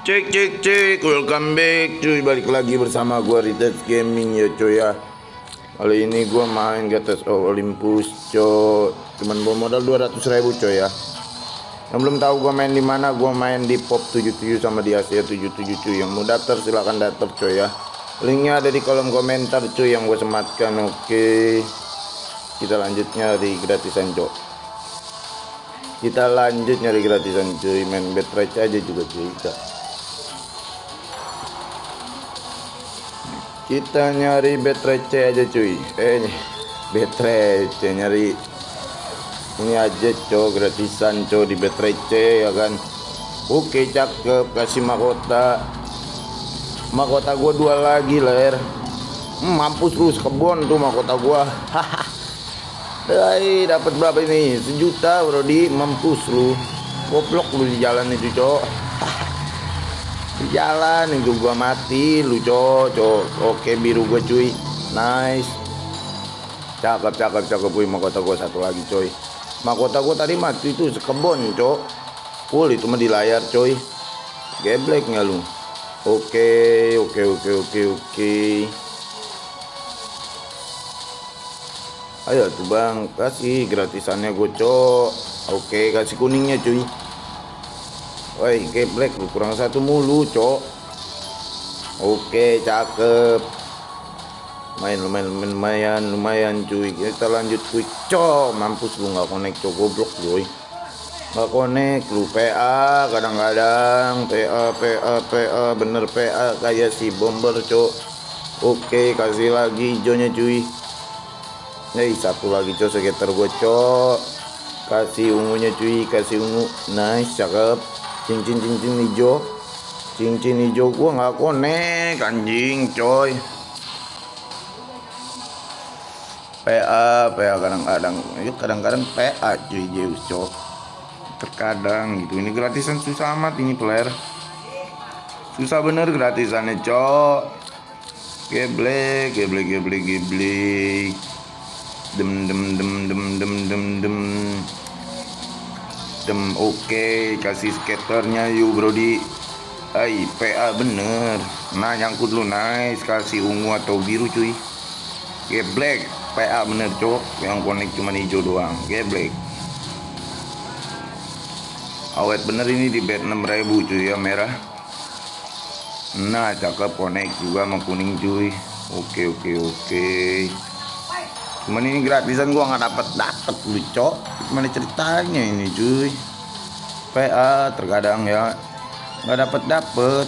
Cek cek cek, welcome back. Cuy Balik lagi bersama gua Rites Gaming ya cuy ya. Kali ini gua main ke atas Olympus cuy Cuman bawa modal 200 ribu cuy ya. Yang belum tahu gua main di mana, gua main di Pop 77 sama di Asia 77 cuy. Yang mau daftar silahkan daftar cuy ya. Linknya ada di kolom komentar cuy yang gua sematkan Oke. Kita lanjut nyari gratisan cuy kita lanjut nyari gratisan cuy. Main bet aja juga cuy kita. Kita nyari bet aja cuy. Eh bet nyari. Ini aja cow gratisan cow di bet ya kan? Oke cakep. Kasih mahkota. Mahkota gua dua lagi ler. Hmm, mampus lu kebon tuh mahkota gua. Hai, dapat berapa ini? Sejuta, bro di mampus lu. Goblok lu di jalan itu, Cok. Di jalan itu gua mati lu, Cok. Cok. Oke, biru gua, cuy. Nice. Cakep, cakep, cakep, mau Mahkota gua satu lagi, coy. Mahkota gua tadi mati itu sekebon, Cok. Full itu mah di layar, coy. Geblek nggak lu? Oke, oke, oke, oke, oke. ayo tuh bang kasih gratisannya gocok oke kasih kuningnya cuy woi geblek lu kurang satu mulu cok. Oke cakep. Main lumayan lumayan lumayan cuy. Kita lanjut quick cok mampus lu nggak connect cok. Goblok cuy. Nggak connect lu. PA kadang-kadang. PA PA PA bener PA kayak si bomber cok. Oke kasih lagi hijaunya cuy. Nih satu lagi cok sekitar gue cok. Kasih ungunya cuy. Kasih ungu. Nice cakep Cincin cincin hijau. Cincin hijau. Gue nggak konek Anjing coy. PA PA kadang-kadang. Itu kadang-kadang PA cuy Zeus cok terkadang gitu. Ini gratisan susah amat ini player. Susah bener gratisannya cok geblek geblek geblek geblek. Dem dem dem dem dem dem oke okay. kasih skaternya yuk brody ay PA bener. Nah nyangkut lu nice. Kasih ungu atau biru cuy. Black PA bener cok. Yang connect cuma hijau doang. Black awet bener ini di bed 6000 cuy ya merah. Nah cakep connect juga sama kuning cuy. Oke oke oke. Cuman ini gratisan gua nggak dapat dapat lu cok gimana ceritanya ini cuy? PA terkadang ya nggak dapat dapat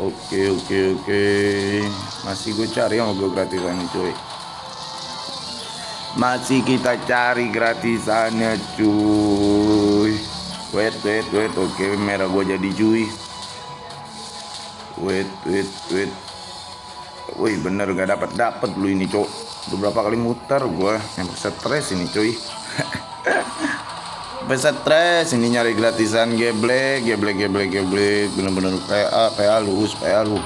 oke oke oke. Masih gue cari yang gue gratisan ini cuy. Masih kita cari gratisannya cuy. Wait wait wait. Oke merah gue jadi cuy. Wait wait wait. Wih bener gak dapat dapat lu ini cok beberapa kali muter gue yang stres ini cuy. Bisa stres ini nyari gratisan geblek geblek geblek geblek bener-bener PA PA lu PA lu.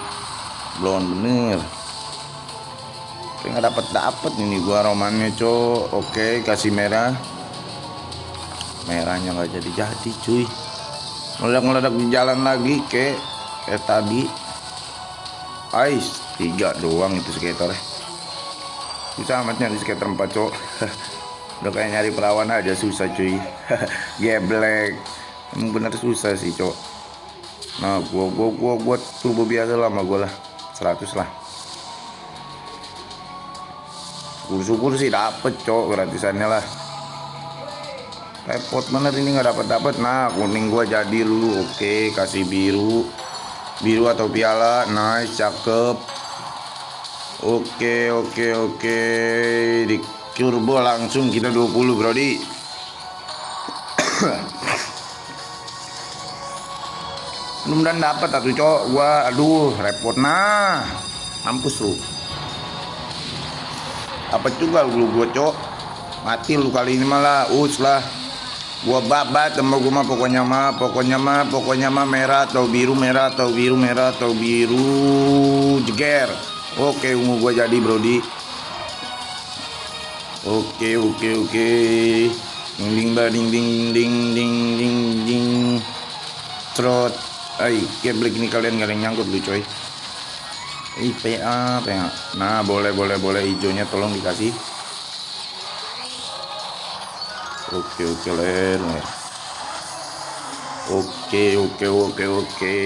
Belum bener. Nggak dapat dapat ini gua romannya cok. Oke kasih merah. Merahnya nggak jadi jadi cuy. Meledak meledak di jalan lagi ke kayak tadi. Ais tiga doang itu skater susah amat nyari skater empat cok udah kayak nyari perawan aja susah cuy. Geblek. Emang bener susah sih cok nah gua gua gua buat turbo biasa lah sama gua lah. 100 lah. Syukur-syukur sih dapet cok gratisannya lah. Repot bener ini nggak dapat dapat nah kuning gua jadi lu. Oke kasih biru. Biru atau piala. Nice cakep oke oke oke. Di turbo langsung kita 20 brody mudah dapat atau cowok gua aduh repot nah. Mampus lu apa juga lu gua cowok mati lu kali ini malah us lah. Gua babat sama gua mah pokoknya mah pokoknya mah pokoknya mah merah atau biru merah atau biru merah atau biru. Jeger Oke ungu gue jadi Brody Oke oke oke. Ding ding ba ding ding ding ding ding ding. Trot. Ay geblek ini kalian gak ada yang nyangkut lu coy. IPA PA Nah boleh boleh boleh. Hijaunya tolong dikasih. Oke oke ler. Oke oke oke oke.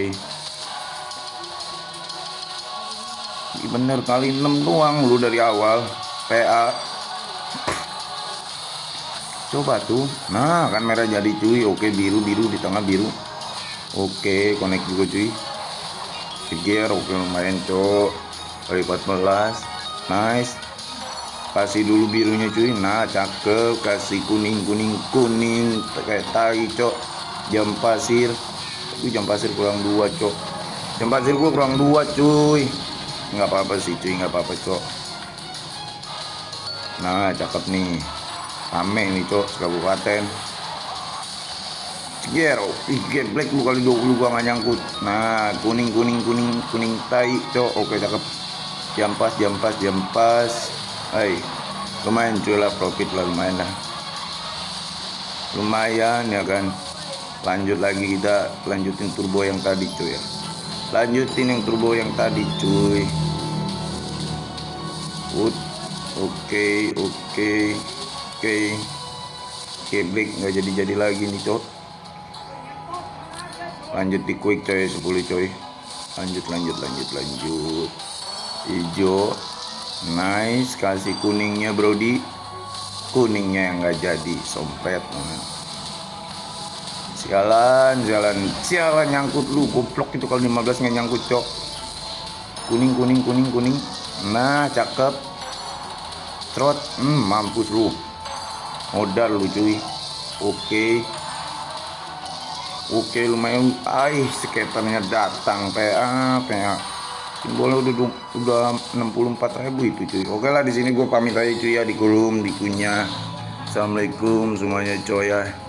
Bener kali 6 doang lu dari awal. PA. Coba tuh. Nah, kan merah jadi cuy. Oke, biru-biru di tengah biru. Oke, connect juga cuy. Gear oke lumayan cok. Kali 14. Nice. Kasih dulu birunya cuy. Nah, cakep. Kasih kuning, kuning, kuning. Kayak tai cok. Jam pasir. Tapi jam pasir kurang dua cok. Jam pasir gua kurang dua cuy. Nggak apa-apa sih cuy, nggak apa-apa cok. Nah, cakep nih. Rame nih cok, kabupaten. Gero, ih black lu kali 20 gua gak nyangkut. Nah, kuning kuning kuning kuning tai, cok. Oke, cakep. Jam pas, jam pas, jam pas. Hai. Lumayan cuy lah profit lah lumayan lah. Lumayan ya kan. Lanjut lagi kita lanjutin turbo yang tadi cuy ya. Lanjutin yang turbo yang tadi cuy. Oke, oke, oke. Oke. Black nggak jadi-jadi lagi nih cok lanjut di quick coy 10 coy lanjut lanjut lanjut lanjut hijau nice kasih kuningnya brody kuningnya yang nggak jadi sompet. Sialan sialan sialan nyangkut lu goblok itu kalau 15 nggak nyangkut cok. Kuning kuning kuning kuning. Nah cakep. Trot. Hmm, mampus lu. Modal lu cuy. Oke. Okay. Oke lumayan. Aih skaternya datang PA PA Simbolnya udah udah 64 ribu itu cuy. Oke lah di sini gue pamit aja cuy ya di kolom di kunyah Assalamualaikum semuanya coy ya